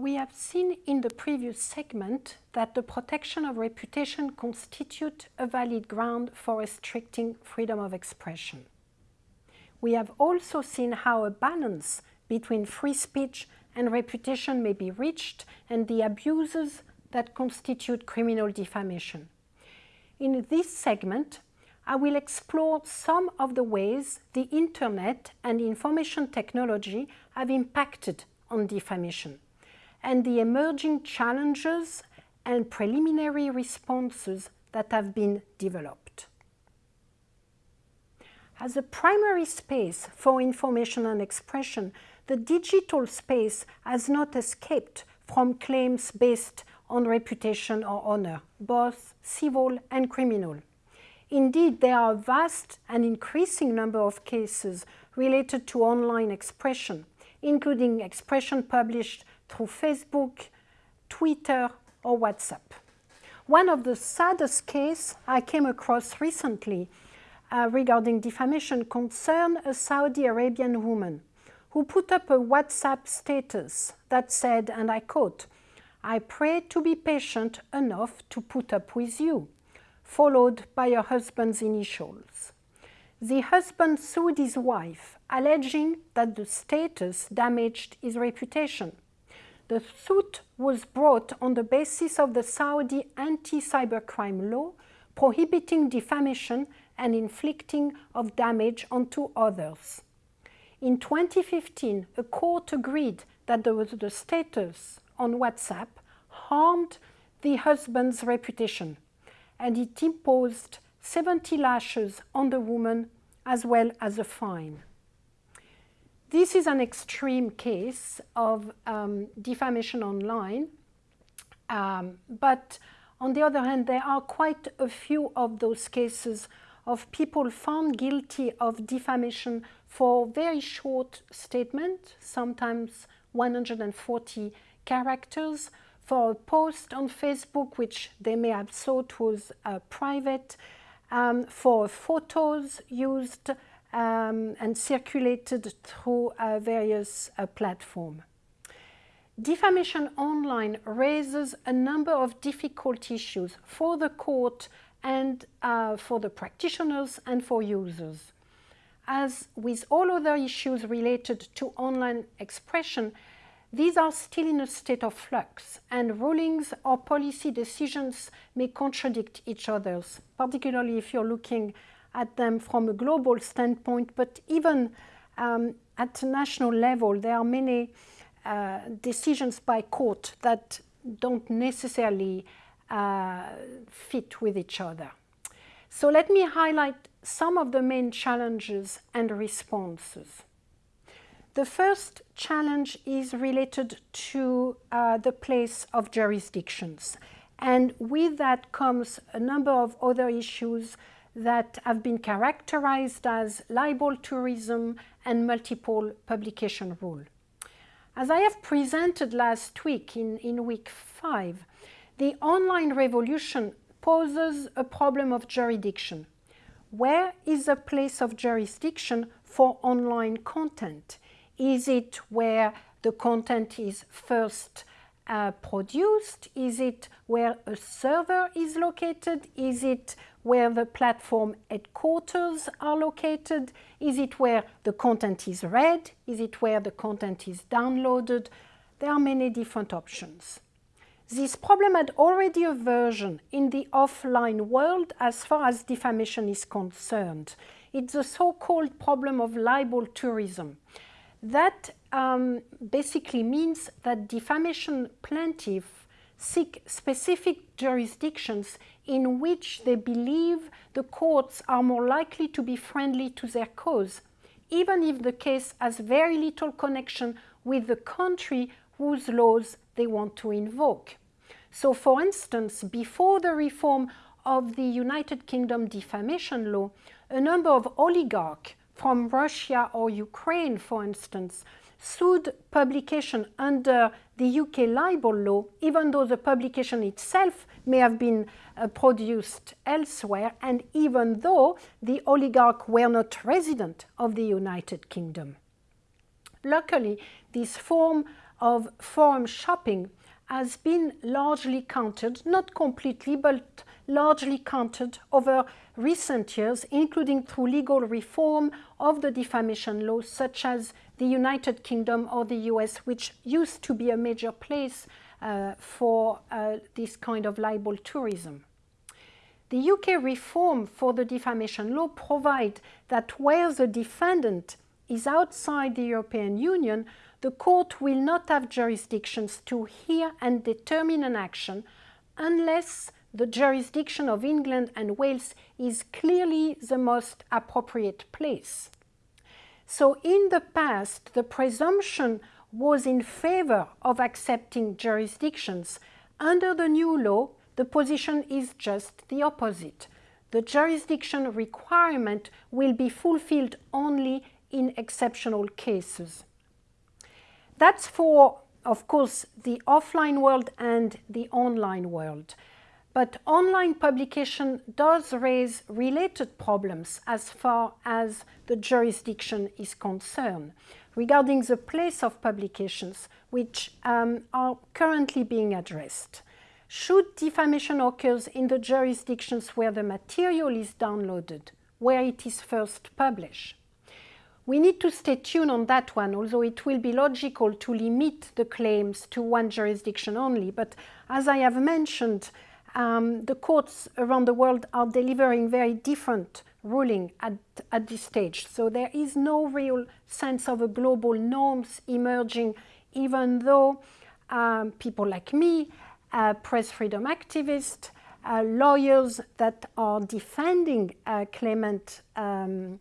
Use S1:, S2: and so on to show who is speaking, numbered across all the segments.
S1: We have seen in the previous segment that the protection of reputation constitutes a valid ground for restricting freedom of expression. We have also seen how a balance between free speech and reputation may be reached and the abuses that constitute criminal defamation. In this segment, I will explore some of the ways the Internet and information technology have impacted on defamation and the emerging challenges and preliminary responses that have been developed. As a primary space for information and expression, the digital space has not escaped from claims based on reputation or honor, both civil and criminal. Indeed, there are a vast and increasing number of cases related to online expression, including expression published through Facebook, Twitter or WhatsApp. One of the saddest cases I came across recently uh, regarding defamation concerned a Saudi Arabian woman who put up a WhatsApp status that said, and I quote, I pray to be patient enough to put up with you, followed by her husband's initials. The husband sued his wife, alleging that the status damaged his reputation. The suit was brought on the basis of the Saudi anti-cybercrime law prohibiting defamation and inflicting of damage onto others. In 2015, a court agreed that the, the status on WhatsApp harmed the husband's reputation and it imposed 70 lashes on the woman as well as a fine. This is an extreme case of um, defamation online, um, but on the other hand, there are quite a few of those cases of people found guilty of defamation for very short statement, sometimes 140 characters, for a post on Facebook which they may have thought was uh, private, um, for photos used um, and circulated through uh, various uh, platforms. Defamation online raises a number of difficult issues for the court and uh, for the practitioners and for users. As with all other issues related to online expression, these are still in a state of flux and rulings or policy decisions may contradict each other, particularly if you're looking at them from a global standpoint, but even um, at national level, there are many uh, decisions by court that don't necessarily uh, fit with each other. So let me highlight some of the main challenges and responses. The first challenge is related to uh, the place of jurisdictions. And with that comes a number of other issues that have been characterized as libel tourism and multiple publication rule. As I have presented last week in, in week five, the online revolution poses a problem of jurisdiction. Where is the place of jurisdiction for online content? Is it where the content is first uh, produced? Is it where a server is located? Is it where the platform headquarters are located? Is it where the content is read? Is it where the content is downloaded? There are many different options. This problem had already a version in the offline world as far as defamation is concerned. It's the so-called problem of libel tourism. That um, basically means that defamation plaintiffs seek specific jurisdictions in which they believe the courts are more likely to be friendly to their cause, even if the case has very little connection with the country whose laws they want to invoke. So for instance, before the reform of the United Kingdom defamation law, a number of oligarchs from Russia or Ukraine, for instance, sued publication under the UK libel law, even though the publication itself may have been uh, produced elsewhere, and even though the oligarch were not resident of the United Kingdom. Luckily, this form of forum shopping has been largely countered, not completely, but largely countered over recent years, including through legal reform of the defamation laws, such as the United Kingdom or the US, which used to be a major place uh, for uh, this kind of libel tourism. The UK reform for the defamation law provides that where the defendant is outside the European Union, the court will not have jurisdictions to hear and determine an action unless the jurisdiction of England and Wales is clearly the most appropriate place. So in the past, the presumption was in favor of accepting jurisdictions. Under the new law, the position is just the opposite. The jurisdiction requirement will be fulfilled only in exceptional cases. That's for, of course, the offline world and the online world. But online publication does raise related problems as far as the jurisdiction is concerned regarding the place of publications which um, are currently being addressed. Should defamation occurs in the jurisdictions where the material is downloaded, where it is first published? We need to stay tuned on that one, although it will be logical to limit the claims to one jurisdiction only. But as I have mentioned, um, the courts around the world are delivering very different ruling at, at this stage. So there is no real sense of a global norms emerging, even though um, people like me, uh, press freedom activists, uh, lawyers that are defending uh, claimant um,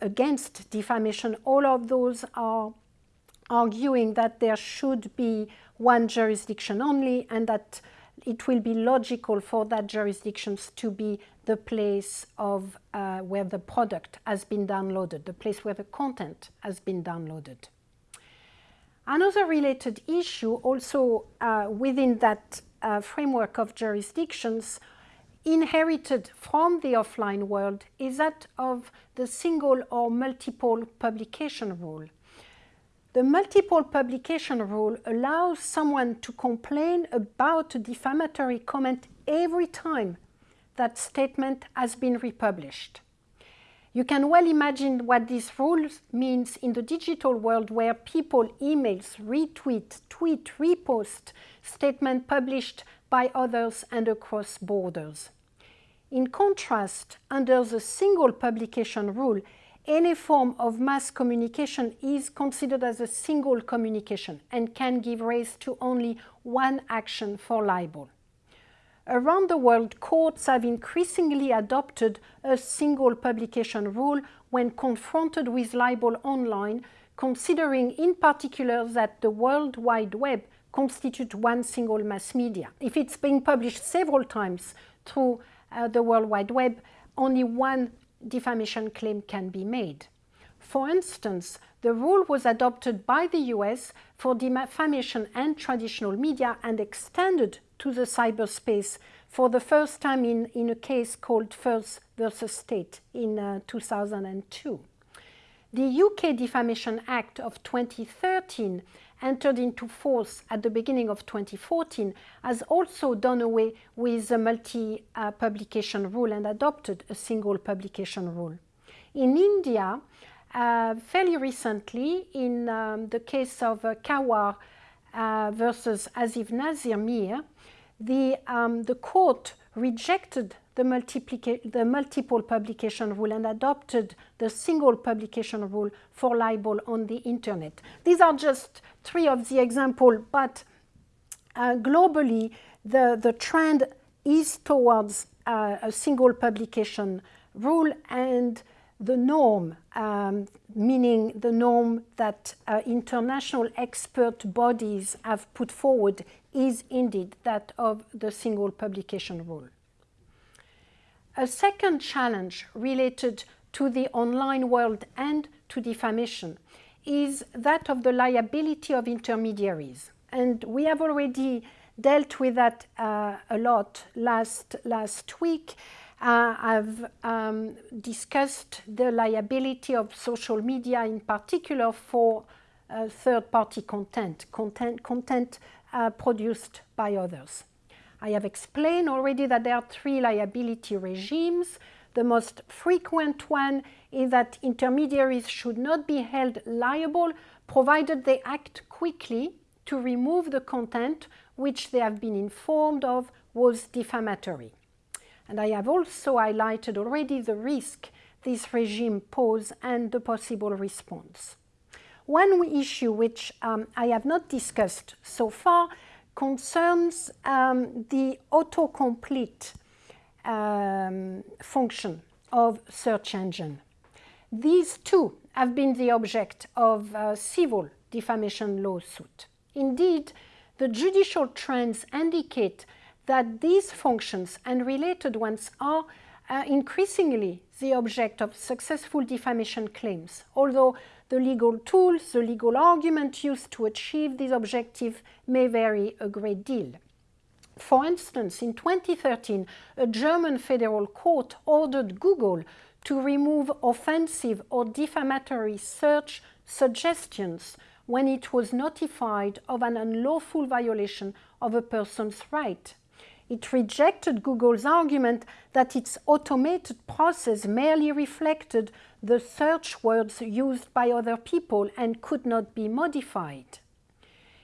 S1: against defamation, all of those are arguing that there should be one jurisdiction only and that it will be logical for that jurisdictions to be the place of uh, where the product has been downloaded, the place where the content has been downloaded. Another related issue also uh, within that uh, framework of jurisdictions inherited from the offline world is that of the single or multiple publication rule. The multiple publication rule allows someone to complain about a defamatory comment every time that statement has been republished. You can well imagine what this rule means in the digital world where people emails, retweet, tweet, repost statement published by others and across borders. In contrast, under the single publication rule, any form of mass communication is considered as a single communication and can give rise to only one action for libel. Around the world, courts have increasingly adopted a single publication rule when confronted with libel online, considering in particular that the World Wide Web constitutes one single mass media. If it's being published several times through uh, the World Wide Web, only one defamation claim can be made. For instance, the rule was adopted by the US for defamation and traditional media and extended to the cyberspace for the first time in, in a case called Firth versus State in uh, 2002. The UK Defamation Act of 2013 entered into force at the beginning of 2014 has also done away with the multi-publication uh, rule and adopted a single publication rule. In India, uh, fairly recently, in um, the case of uh, Khawar uh, versus Asif Nazir Mir, the, um, the court rejected the, the, multiple publication rule and adopted the single publication rule for libel on the internet. These are just three of the examples, but uh, globally the, the trend is towards uh, a single publication rule and the norm, um, meaning the norm that uh, international expert bodies have put forward is indeed that of the single publication rule. A second challenge related to the online world and to defamation is that of the liability of intermediaries. And we have already dealt with that uh, a lot last, last week. Uh, I've um, discussed the liability of social media in particular for uh, third-party content, content, content uh, produced by others. I have explained already that there are three liability regimes. The most frequent one is that intermediaries should not be held liable provided they act quickly to remove the content which they have been informed of was defamatory. And I have also highlighted already the risk this regime poses and the possible response. One issue which um, I have not discussed so far concerns um, the autocomplete um, function of search engine. These two have been the object of civil defamation lawsuit. Indeed, the judicial trends indicate that these functions and related ones are uh, increasingly the object of successful defamation claims, although the legal tools, the legal argument used to achieve this objective may vary a great deal. For instance, in 2013, a German federal court ordered Google to remove offensive or defamatory search suggestions when it was notified of an unlawful violation of a person's right. It rejected Google's argument that its automated process merely reflected the search words used by other people and could not be modified.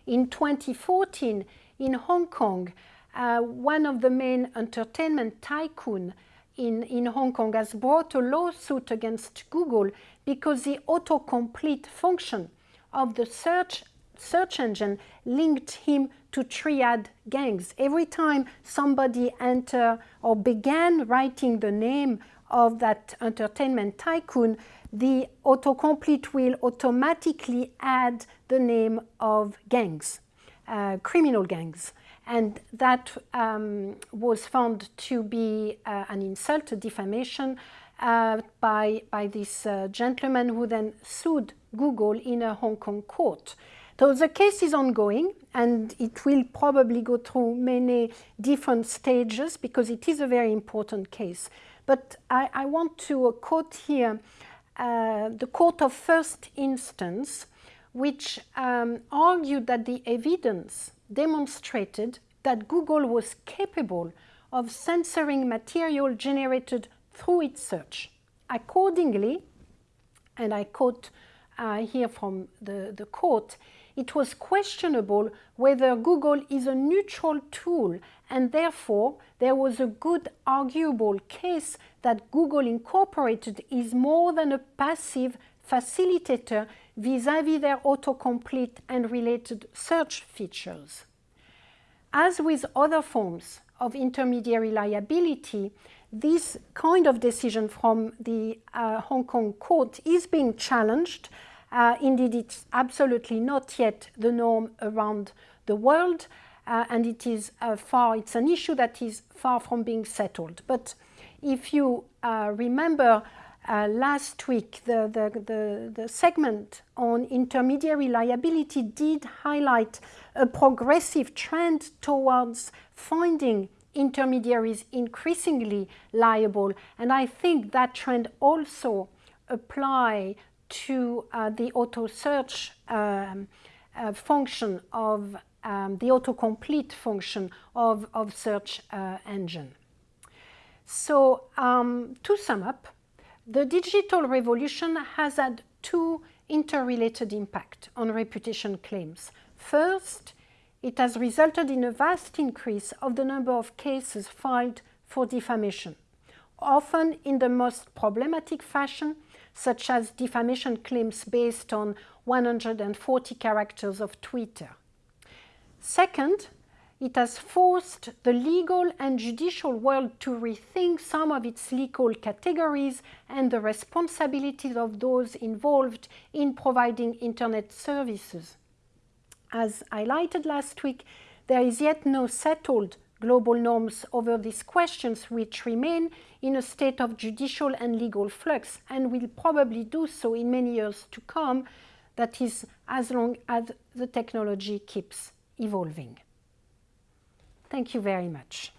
S1: In 2014, in Hong Kong, uh, one of the main entertainment tycoon in, in Hong Kong has brought a lawsuit against Google because the autocomplete function of the search, search engine linked him to triad gangs. Every time somebody entered or began writing the name of that entertainment tycoon, the autocomplete will automatically add the name of gangs, uh, criminal gangs. And that um, was found to be uh, an insult, a defamation uh, by, by this uh, gentleman who then sued Google in a Hong Kong court. So the case is ongoing and it will probably go through many different stages because it is a very important case. But I, I want to quote here uh, the Court of First Instance, which um, argued that the evidence demonstrated that Google was capable of censoring material generated through its search. Accordingly, and I quote uh, here from the, the court, it was questionable whether Google is a neutral tool and therefore there was a good arguable case that Google Incorporated is more than a passive facilitator vis-à-vis -vis their autocomplete and related search features. As with other forms of intermediary liability, this kind of decision from the uh, Hong Kong court is being challenged. Uh, indeed, it's absolutely not yet the norm around the world, uh, and it is uh, far, it's an issue that is far from being settled. But if you uh, remember uh, last week, the, the, the, the, segment on intermediary liability did highlight a progressive trend towards finding intermediaries increasingly liable. And I think that trend also apply to uh, the auto search um, uh, function of um, the autocomplete function of, of search uh, engine. So um, to sum up, the digital revolution has had two interrelated impact on reputation claims. First, it has resulted in a vast increase of the number of cases filed for defamation, often in the most problematic fashion, such as defamation claims based on 140 characters of Twitter. Second, it has forced the legal and judicial world to rethink some of its legal categories and the responsibilities of those involved in providing internet services. As highlighted last week, there is yet no settled global norms over these questions which remain in a state of judicial and legal flux and will probably do so in many years to come, that is as long as the technology keeps evolving. Thank you very much.